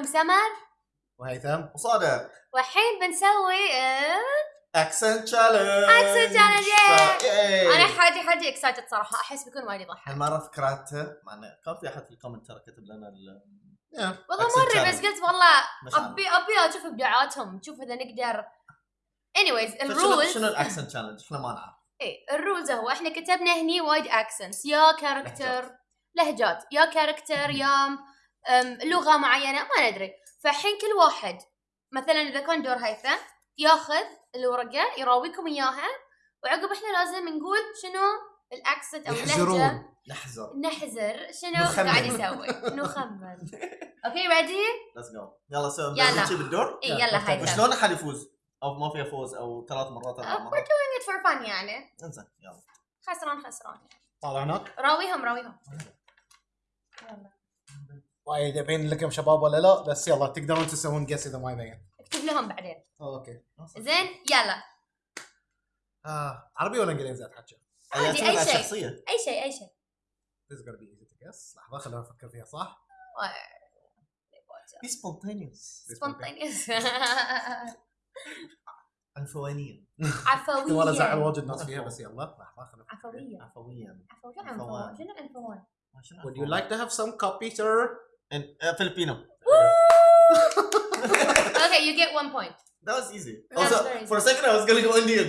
معاكم سمر وهيثم وصادق والحين بنسوي accent challenge challenge، ياي. أنا حاجي حاجي excited صراحة. أحس بيكون وايد يضحك. هالمرة فكرته مع انه كان في أحد في ال comment ترى كتب لنا ال والله مرة challenge. بس قلت والله. أبي أبي أشوف إبداعاتهم. نشوف إذا نقدر. Anyways شنو ال rules شنو ال accent challenge إحنا ما نعرف. إيه ال rules هو إحنا كتبنا هني وايد accents يا character لهجات. يا character يا لغة معينة ما ندري. فالحين كل واحد مثلا إذا كان دور هيثم ياخذ الورقة يراويكم إياها. وعقب إحنا لازم نقول شنو ال accent أو اللهجة. نحزر. نحزر. شنو نخمن. قاعد يسوي؟ نخمن. okay ready let's go يلا so يلا. بالدور إي يلا هيثم وشلون احد يفوز؟ أو ما فيها فوز أو ثلاث مرات أربع we're مرات. doing it for fun يعني. إنزين يلا. خسران خسران. يعني طالع هناك؟ راويهم راويهم. يلا. وايد يبين لكم شباب ولا لا بس يلا تقدرون تسوون guess إذا ما يبين. اكتب لهم بعدين. okay. زين يلا. آه عربي ولا إنجليزي؟ أتحكى. عادي، على شيء. الشخصيه أي شيء أي شيء. This is gonna be easy to guess. لحظة خلينا نفكر فيها صح؟ be spontaneous spontaneous عنفوانيا كنت ولا ازعل عفوية واجد ناس فيها بس يلا. لحظة خلينا نفكر. عفوية عفويا عفو شنو عنفوان Would you like to have some copy sir? إن- آه، فيلبينو Okay you get one point. That was easy. That's Also, very for a second I was gonna go Indian.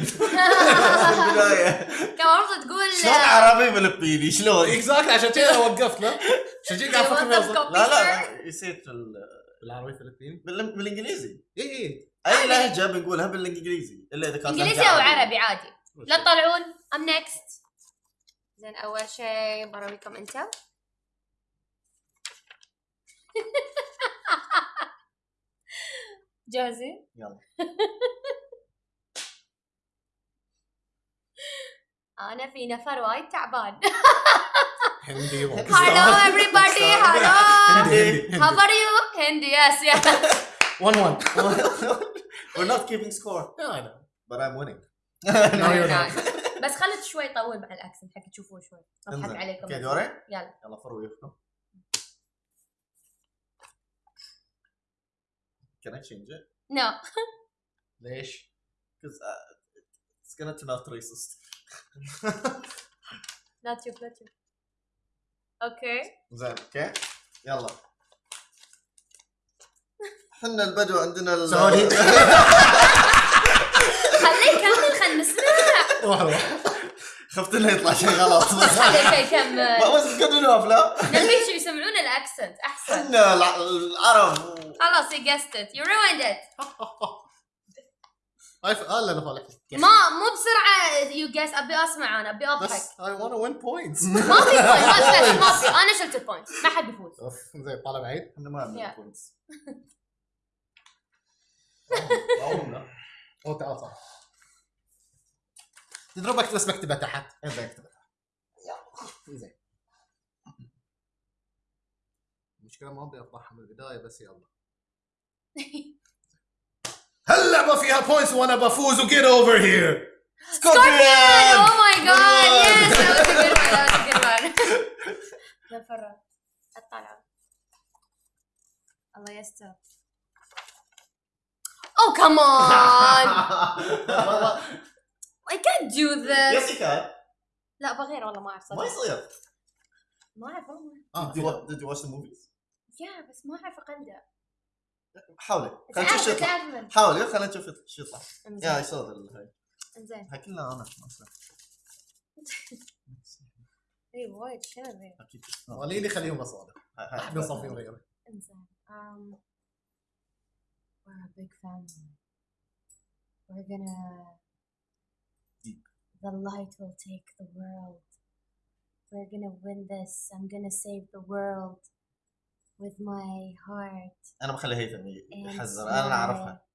كان المفروض تقول شلون عربي فلبيني شلون؟ exactly عشان كذا وقفت له عشان كذا قاعد أفكر لا. لا نسيت ال- بالعربي فلبيني بال- بالانجليزي اي اي اي لهجه بنقولها بالانجليزي الا اذا كانت انجليزي أو. عربي عادي لا تطلعون am next زين اول شيء براويكم أنتم جاهزين؟ يلا أنا في نفر وايد تعبان. هندي hello everybody. hello how are you? هندي yes yes 1 1 We're not keeping score. I know. but I'm winning. No, you're not. بس خلت شوي طول مع ال accent حق تشوفوه شوي. اضحك. عليكم okay دوري؟ يلا. يلا فروا وياكم. Can I change it? no ليش؟ Because uh, it's gonna turn out racist. لا تشوف لا تشوف أوكي زين okay يلا. إحنا البدو عندنا ال سعودي. خليه يكمل خلينا نسمع. روح روح. خفت إنه يطلع شيء غلط. خليه يكمل ما بس كملوا أفلام. نبي شو يسمعون ال accent. أحسن. إحنا الع- العرب. خلاص you guessed it. You ruined it. هاي ف- لا لا فالك ما مو بسرعة you guess. أبي أسمع أنا. أبي أضحك. بس I want to win points. ما في point ما في أنا شلت ال point ما حد يفوز أوف زين طالع بعيد. إحنا ما عندنا Yeah. points أو تعال صح تضربك بس بكتبها تحت. زين. المشكلة ما أبي أفضحها من البداية بس يلا هاللعبة فيها points وأنا بفوز و get over here Scorpion! Oh my god! Good Yes! one. That was a good one. That was a good one. يا فرة أطلع الله يستر Oh come on! I can't do this. yes لا بغير والله ما أعرف ما يصير ما أعرف والله آه wa- did you watch the movies؟ يا بس ما أعرف أقلده. حاولي خلينا نشوف شو يطلع حاولي خلينا نشوف شو يطلع يا ال- هاي. إنزين. هاي كلها أنا. أي وايد شنو ذي أكيد وليني خليهم هاي. احد نصفين غيري إنزين. we're a big family we're gonna Deep. the light will take the world. We're gonna win this. I'm gonna save the world. with my heart انا بخلي هيثم and يحزر انا my- اعرفها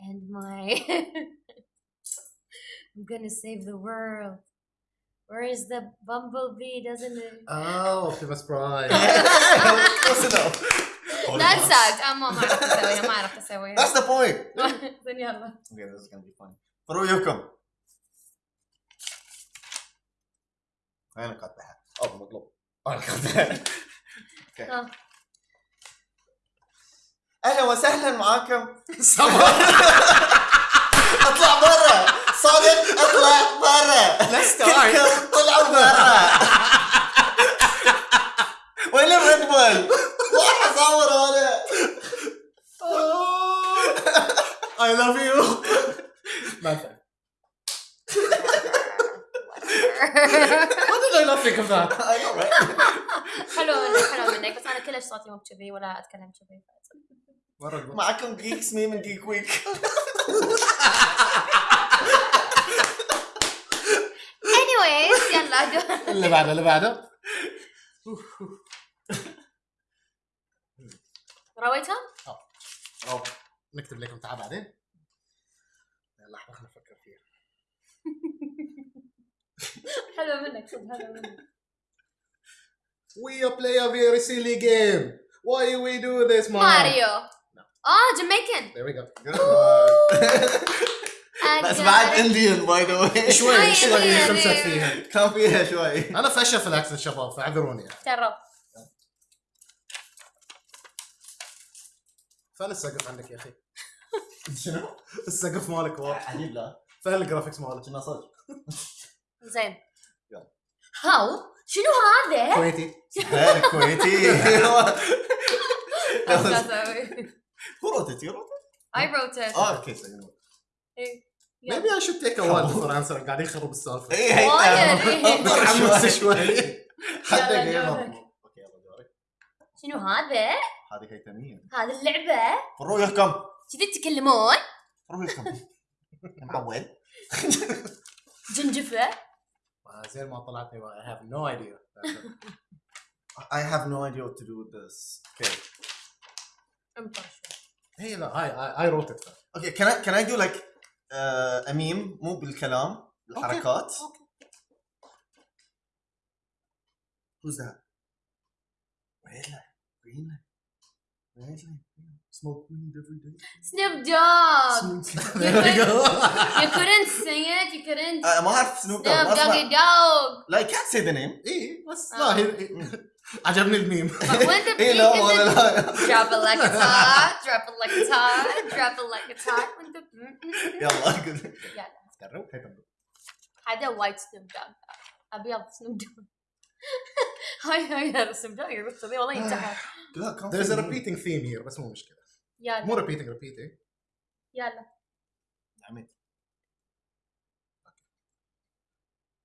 and my i'm gonna save the world where is the bumblebee doesn't it اه اوبتيمس برايم Close enough. لا تساعد أنا ما ما عرفت اسويها ما عرفت اسويها That's the point. زين يلا Okay, this is gonna be fun. فرؤيكم. انا قاطعها. او مطلوب. انا قاطعها. آه. أهلا وسهلا معاكم. سمر أطلع برا. صادق أطلع برا. لست. كلكم طلعوا برا. وين الريد بول؟ راح أصور أنا I love you. ما What did I not think of that? حلو منك حلو منك بس أنا كلش صوتي مو كذي ولا أتكلم كذي. معكم جيكس مي من جيك ويك. Anyways يلا اللي بعده اللي بعده. رويتهم؟ أو نكتب لكم تعال بعدين. لحظة خلينا نفكر فيها. حلو منك صدق حلو منك. We play a very silly game. Why we do this, Mario? ماريو آه جامايكن There we go. بس بعد Indian by the way شوي شوي. خمسة فيها. كان فيها شوي أنا فشل في ال accent شباب فاعذروني يعني. ترى فين السقف عندك يا أخي؟ شنو؟ السقف مالك واضح. عجيب لا فين ال graphics مالك؟ كنا صدق زين يلا. how شنو هذا؟ كويتي. هاي هو روتت يو I wrote it آه أوكي so you know. يلا. Maybe I should take a while before answering. قاعد يخرب السالفة. اي هي إيه. متحمس شوي. حتى جيم. أوكي يلا دورك شنو هذا؟ هذه هيثمية هذه اللعبة رؤيكم كذي تتكلمون رؤيكم معول جنجفة آه، زين ما طلعتني I have no idea. I have no idea what to do with this okay انطر شوي هي لا I I, I wrote it. okay can I can I do like uh, a meme مو بالكلام بالحركات Okay. who's that ويلا ويلا ويلا Smoke weed every day. سنيب دوغ Smoke- There we go. You couldn't sing it you couldn't آه، ما اعرف سنوب دوغ سنيب ما دوغي اسمع دوغ لا I can't say the name ايه بس آه. لا هي هي- عجبني الميم. the اي لا in- لا. drop it like hot drop it like hot drop it like when the يلا قول. يلا. تبدو. هذا وايت سنيب دوغ أبيض سنيب دوغ هاي هاي هذا سنيب دوغ يقول والله ينتهى لا There's a repeating theme here بس مو مشكلة. يلا. مو repeating repeating. يلا. عميد.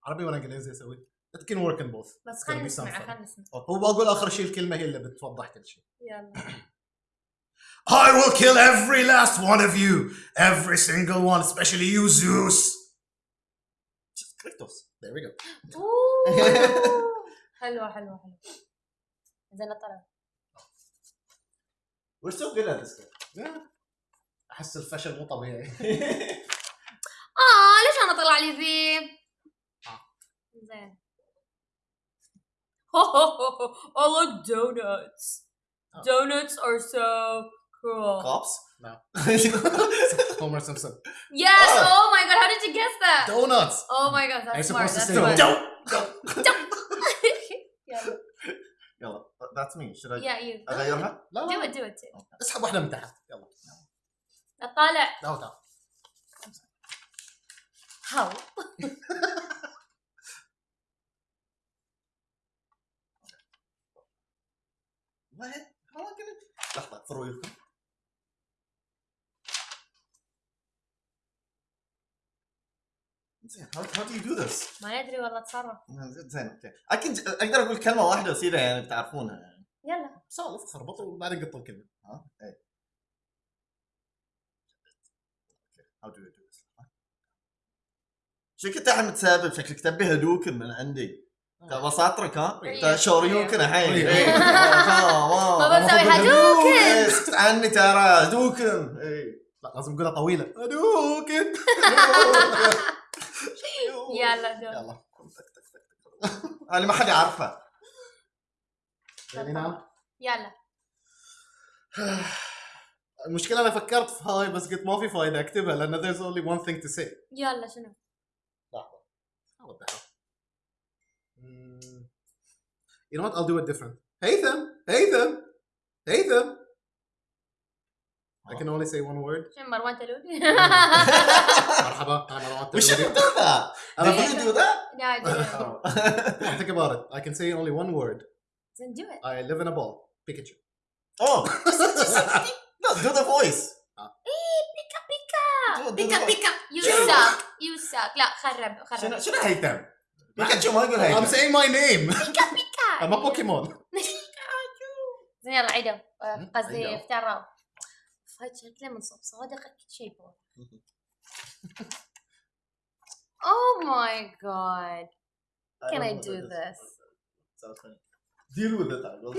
عربي ولا إنجليزي أسوي؟ It can work in both. بس خلينا نسمع خلينا نسمع. هو بقول آخر شيء الكلمة هي اللي بتوضح كل شيء. يلا. I will kill every last one of you. Every single one, especially you, Zeus. Kratos. There we go. حلوة حلوة حلوة. زين طلع. We're so good at this game. أحس الفشل مو طبيعي. آه ليش أنا طلع لي ذي؟ آه. زين. I like donuts. Oh. Donuts are so cool. cops No. Homer Simpson. Yes. Oh. Oh my god. How did you guess that? Donuts. Oh my god. Are you That's smart. supposed to That's say smart. don't? Don't. yeah. يلا that's me should I Yeah. You. اغيرها؟ لا Do لا it. Do it. Do it. اسحب واحدة من تحت. يلا. طالع. تعال تعال. How? Am I gonna لحظة في رؤيكم زين how, how do you do this؟ ما ندري والله تصرف. زين أوكي أكيد أقدر أقول كلمة واحدة وسيدة يعني بتعرفونها يعني يلا. سولف خربط وبعدين قط الكلمة. ها؟ إيه how do you do this؟ شكلك انت متسابب شكلك تبي هدوكن من عندي تبى ساطرك ها؟ إيه. شوريوكن الحين إيه. إيه. ما ما- بسوي هدوكن. عني ترى هدوكن إيه. لا لازم نقولها طويلة. أدوكن. يلا. يلا. هذه ما حد يعرفها نعم. يلا. المشكلة أنا فكرت في هاي بس قلت ما في فايدة أكتبها لأن there's only one thing to say. يلا شنو؟ hell? Mm. You know what? I'll do it different. هيثم هيثم هيثم I can only say one word. شنو مروان تلولي؟ مرحبا انا مروان We shouldn't do that. انا Did you do that? لا I didn't. think about it. I can say only one word. Then do it. I live in a ball. Pikachu. oh, no, do the voice. بيكا بيكا Do- do بيكا the- بيكا You شنو؟ suck. You suck. لا خرب شنو خرب. شنو هيثم؟ بيكاتشو ما يقول I'm هيثم. saying my name. بيكا بيكا. I'm a Pokemon. زين يلا عيدوا آه، قصدي عيدوا. افتروا هاي شكله من صوب صادق اكيد شيء بو Oh my god. Can I do this? Sounds funny. Deal with it. I will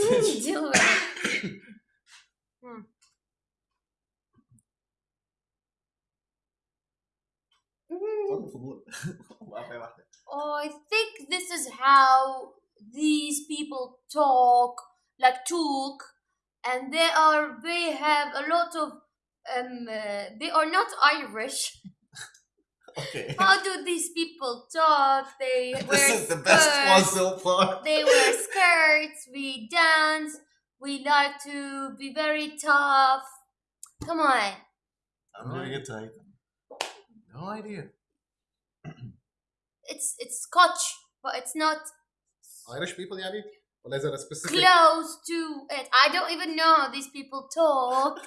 Deal with it. Hmm. Mm, فضول. واحدة واحدة. I think this is how these people talk, like talk, and they are they have a lot of um uh, they are not Irish. Okay. How do these people talk? They wear This is the best one skirts. so far. They wear skirts. We dance. We like to be very tough. Come on. I'm doing to No idea. It's it's Scotch, but it's not Irish people يعني ولا is it a specific close to it. I don't even know how these people talk.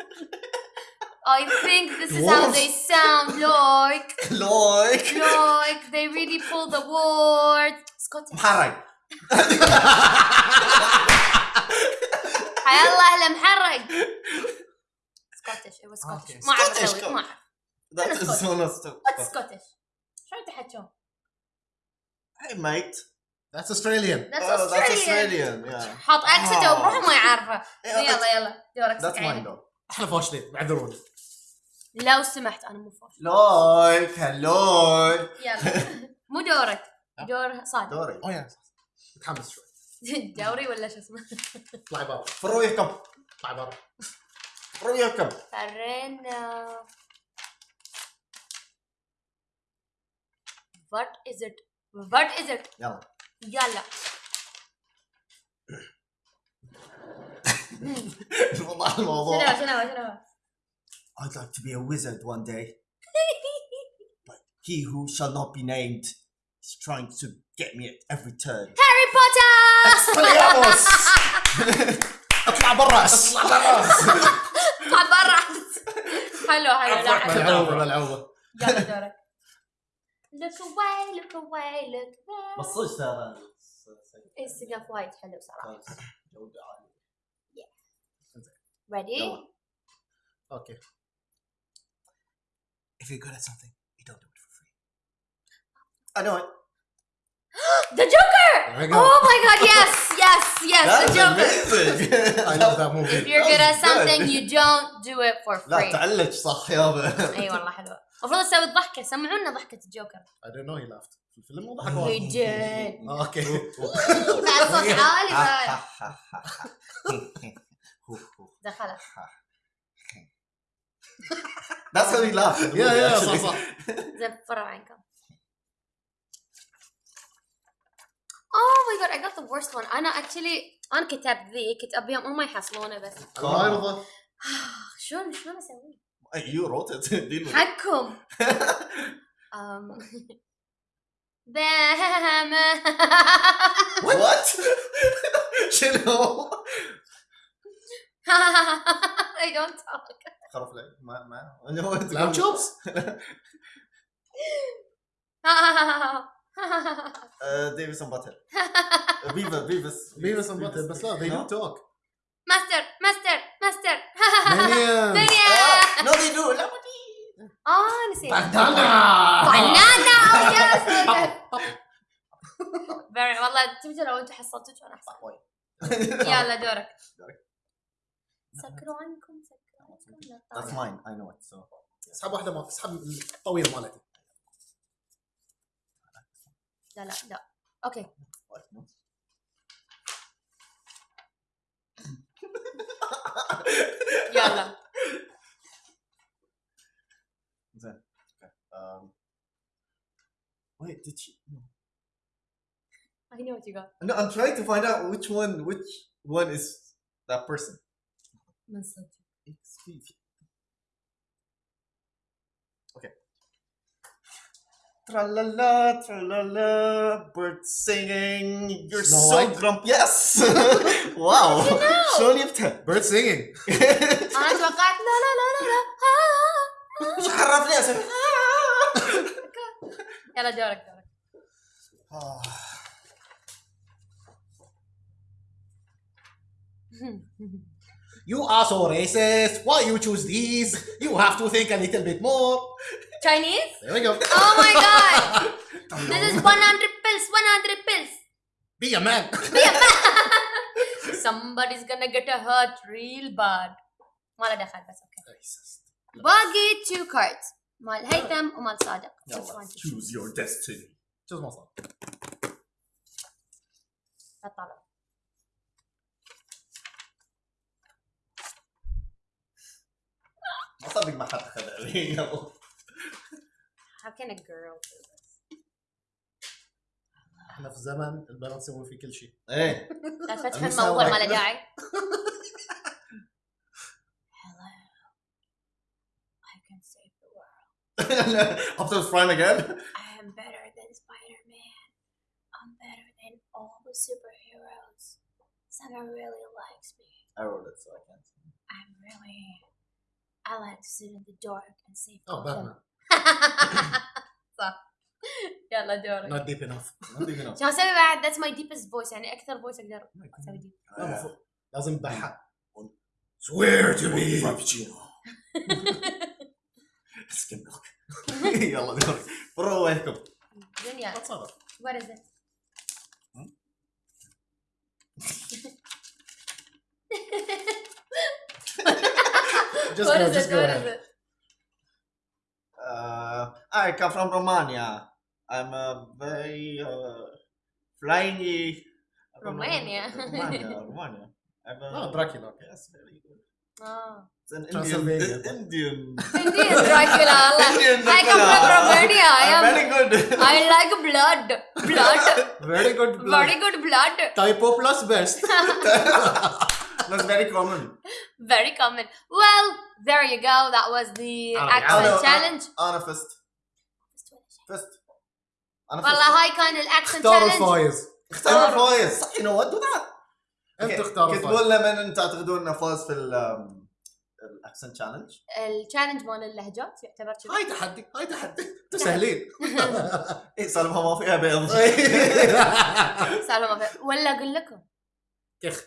I think this is how they sound like. Like. Like they really pull the word. Scottish. محرق. حيا الله المحرق. Scottish. It was Scottish. Okay. ما اعرف Scottish, اسوي ما اعرف. That is so not What's Scottish؟ شلون تحكون؟ Hey mate. That's That's Australian. Oh, that's Australian. Australian. Yeah. حاط اكسنت آه. وبروحه ما يعرفه. Yeah, يلا يلا دورك That's mine عيني. though. إحنا فاشلين اعذروني. لو سمحت أنا مو فاش. Like, hello. يلا مو دورك. دور صادق. دوري. Oh yeah. متحمس شوي. دوري ولا شو اسمه؟ اطلعي برا. فرويكم. اطلعي برا. فرويكم. فرينا. What is it? What is it? يلا. يلا. والله شنو الموضوع. شنو شنو؟ I'd like to be a wizard one day. But he who shall not be named is trying to get me at every turn. هاري بوتر! Expelliarmus! اطلع برا اطلع برا اطلع برا حلو حلو لا حلو ملعوبة ملعوبة. يلا دورك look away look away look away بس صدق ترى السقف وايد حلو صراحه جودة عالية. ready يلا. Okay. If you're good at something, you don't do it for free. I know it. the joker There we go. oh my god yes yes yes the That's joker amazing. I love that if movie. you're good at That was something good. you don't do it for لا free تعلق صح يابا. اي والله حلوه المفروض أسوي الضحكه سمعونا ضحكة الجوكر I don't know he laughed. في الفيلم مو ضحك وايد. did آه، أوكي. بعد صوت عالي بعد دخلها That's how he laughed. يا يا. صح صح. زين فرع عينكم Oh my god, I got the worst one. أنا actually أنا كتبت ذي كنت أبيهم هم يحصلونه بس يرضى. شلون شلون أسوي؟ You wrote it. Deal with it. حقكم. um, بهم What? شنو؟ I don't talk. خرف لك ما ما لام شوبس. ديفيس باتل بيفا بيفس بيفس and Butthead بس لا they No? don't talk. ماستر ماستر ماستر آه نسيت. بندانا. بنانا يس Very والله تبي لو أنتم حصلتوا كان احسن يلا دورك. سكروا عنكم سكروا عنكم. لا That's mine. I know it so. اسحب واحدة ما اسحب الطويلة مالتي. لا لا لا. أوكي. يلا. No. I know what you got. No, I'm trying to find out which one, which one is that person. Okay. Tra la la, tra la la, bird singing. You're Snow so White. grumpy. Yes. wow. Did you know? Slowly up to- Bird singing. Ah. دورك You are so racist. Why you choose these? You have to think a little bit more. Chinese? There we go. Oh my god! This is 100 pills, 100 pills. Be a man. Somebody's gonna get a hurt real bad. ما له دخل بس اوكي. Racist. باقي two cards مال هيثم ومال صادق. Which يلا one to choose? choose your destiny. Choose ما صار. لا تطالع. ما صدق ما حد خذ يلا How can a girl do this? احنا في زمن البنات يسوون فيه كل شيء. ايه لا تفتح I'm الموضوع so ما له like- داعي. Hello. I can save the world. Optimus Prime again? all the superheroes. Someone really likes me. I wrote it so I can't. I'm really. I like to sit in the dark and save Oh, Gotham. Batman. صح يلا دورك Not deep enough. Not even know. شو اسوي بعد that's my deepest voice يعني اكثر فويس اقدر اسوي دي لا المفروض لازم بحق. Swear to me. Frappuccino. Skim milk. يلا دورك برو وينكم؟ دنيا ما تصرف. what is it Just what go, is just it go what is ahead. it Uh, I come from Romania. I'm a very uh, flying. Romania. Romania. Romania. I'm a, Oh, Dracula. Yes, very good. اه It's an Indian. Transylvania. Indian. Indian Dracula الله Indian I come from Dracula. Romania I I'm am very good. I like blood blood Very good blood. very good blood Typo plus best. That's very common. very common well there you go that was the Ah, accent yeah. challenge أنا فزت. فزت. أنا فزت. والله هاي كان الاكسنت اختاروا challenge الفايز. اختار الفايز. صح you know what do that. أنت. اختار كتبوا. لنا من تعتقدون إنه فاز في ال accent challenge ال challenge مال اللهجات يعتبر كذا. هاي تحدي هاي تحدي. أنتوا سهلين. اي سالفها ما فيها بيض. سالفة ما في ولا أقول لكم؟ كخ.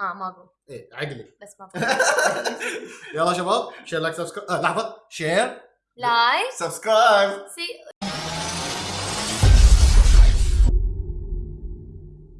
آه ما أقول. إيه عقلي. بس ما يلا شباب share like subscribe آه لحظة. شير لايك سبسكرايب سي